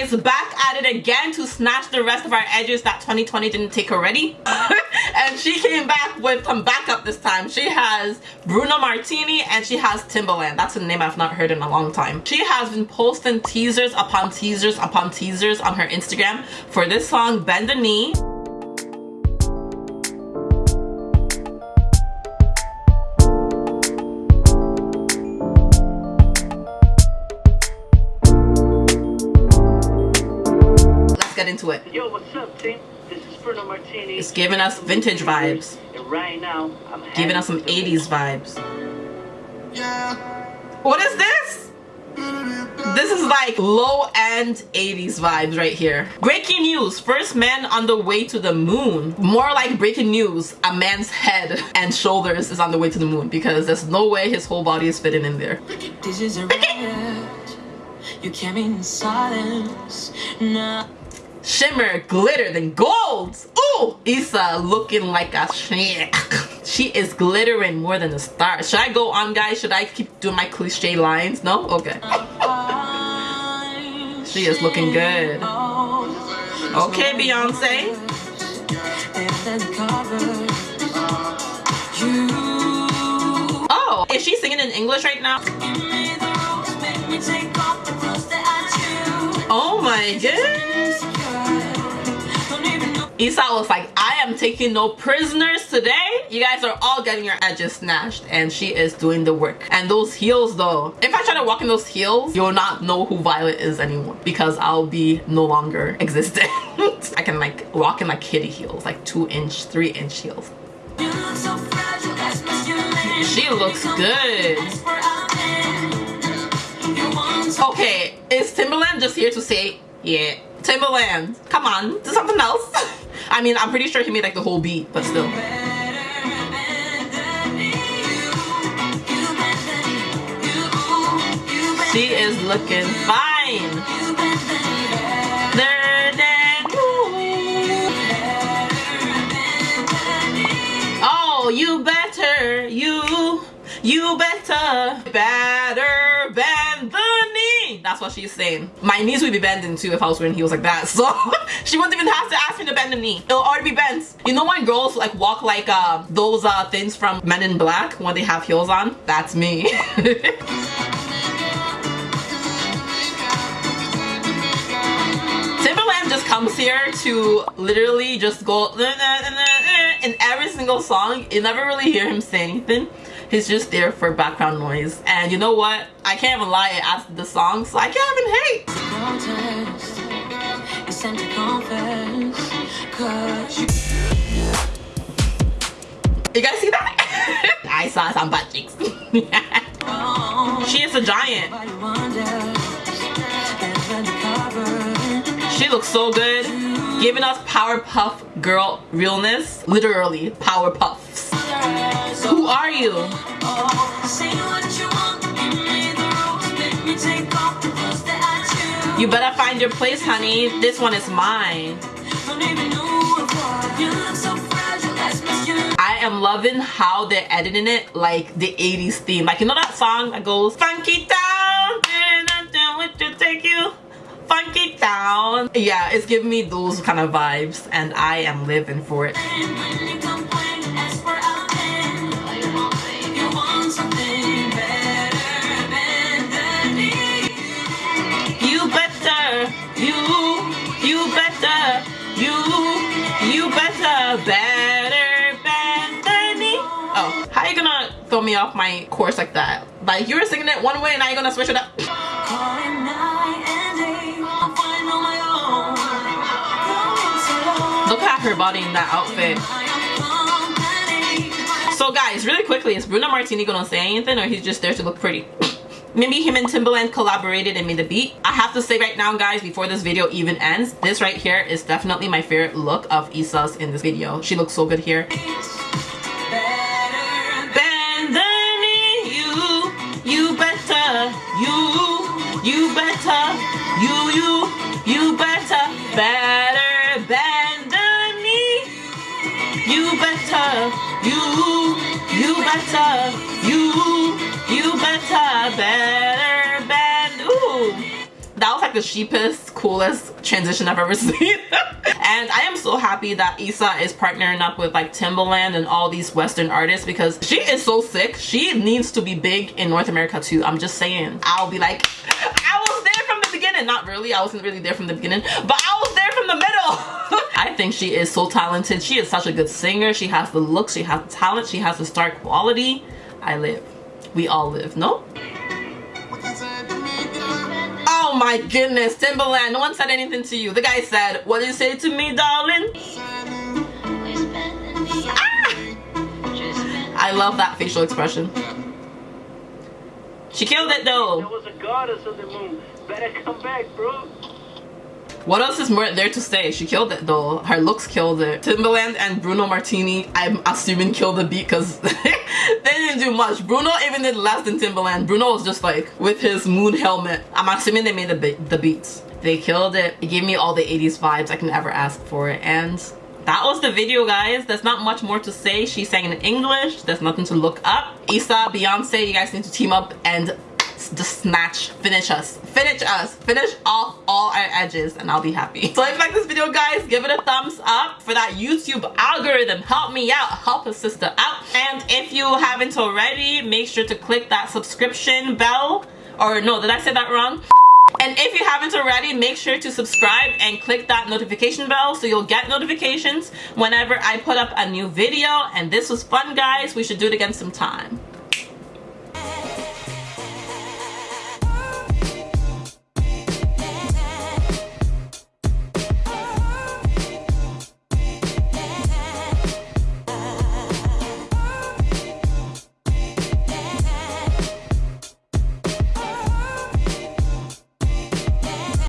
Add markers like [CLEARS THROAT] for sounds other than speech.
is back at it again to snatch the rest of our edges that 2020 didn't take already. [LAUGHS] and she came back with some backup this time. She has Bruno Martini and she has Timbaland. That's a name I've not heard in a long time. She has been posting teasers upon teasers upon teasers on her Instagram for this song, Bend the Knee. Get into it. Yo, what's up, team? This is Bruno Martini. It's giving us vintage vibes. And right now, I'm giving us some 80s vibes. Yeah. What is this? This is like low-end 80s vibes right here. Breaking news. First man on the way to the moon. More like breaking news. A man's head and shoulders is on the way to the moon because there's no way his whole body is fitting in there. This is a riot. You came in silence. Nah shimmer, glitter, then gold. Ooh, Iza looking like a she is glittering more than a star. Should I go on, guys? Should I keep doing my cliche lines? No? Okay. She is looking good. Okay, Beyonce. Oh, is she singing in English right now? Oh my goodness. Iza was like, I am taking no prisoners today. You guys are all getting your edges snatched and she is doing the work. And those heels though, if I try to walk in those heels, you'll not know who Violet is anymore because I'll be no longer [LAUGHS] existent. I can like walk in like kitty heels, like two inch, three inch heels. She looks good. Okay, is Timbaland just here to say, yeah, Timbaland, come on, do something else. [LAUGHS] I mean, I'm pretty sure he made like the whole beat, but still. She is looking fine. Oh, you better, you, you better, better the that's what she's saying. My knees would be bending too if I was wearing heels like that. [LAUGHS] So she wouldn't even have to ask me to bend a knee. It'll already be bent. You know when girls like walk like uh, those uh, things from Men in Black when they have heels on? That's me. [LAUGHS] Timbaland just comes here to literally just go in every single song. You never really hear him say anything he's just there for background noise. And you know what? I can't even lie after the song so i can't even hate. You guys see that? [LAUGHS] I saw some butt cheeks [LAUGHS] she is a giant. She looks so good. Giving us powerpuff girl realness. Literally powerpuffs who are you? You better find your place, honey. This one is mine. I am loving how they're editing it like the 80s theme. Like, you know that song that goes, Funky Town, take you funky town yeah it's giving me those kind of vibes and i am living for it me off my course like that? Like you were singing it one way and now you're gonna switch it up. Look at her body in that outfit. So guys, really quickly, is Bruno Martini gonna say anything or he's just there to look pretty? [CLEARS THROAT] maybe him and Timbaland collaborated and made the beat. I have to say right now guys, before this video even ends, this right here is definitely my favorite look of Iza's in this video. She looks so good here. You better, you, you better, you, you better, better bend. Ooh. That was like the cheapest, coolest transition I've ever [LAUGHS] seen. and I am so happy that Iza is partnering up with like Timbaland and all these Western artists because she is so sick. She needs to be big in North America too. I'm just saying. I'll be like, [LAUGHS] I was there from the beginning. Not really. I wasn't really there from the beginning, but I was there from the middle. [LAUGHS] I think she is so talented. She is such a good singer. She has the look. She has the talent. She has the star quality. I live. We all live, no? Oh my goodness, Timbaland, no one said anything to you. The guy said, what did you say to me, darling? Ah! I love that facial expression. She killed it though. There was a goddess of the moon. Better come back, bro. What else is more there to say? She killed it though. Her looks killed it. Timbaland and Bruno Martini, I'm assuming killed the beat because [LAUGHS] they didn't do much. Bruno even did less than Timbaland. Bruno was just like with his moon helmet. I'm assuming they made the, be the beats. They killed it. It gave me all the 80s vibes I can ever ask for. And that was the video guys. There's not much more to say. She sang in english. There's nothing to look up. Iza Beyonce you guys need to team up and just snatch finish us. Finish us. Finish off all our edges and I'll be happy. So if you like this video guys give it a thumbs up for that YouTube algorithm. Help me out. Help a sister out. And if you haven't already make sure to click that subscription bell. Or no did I say that wrong and if you haven't already, make sure to subscribe and click that notification bell so you'll get notifications whenever I put up a new video. And this was fun, guys. We should do it again sometime.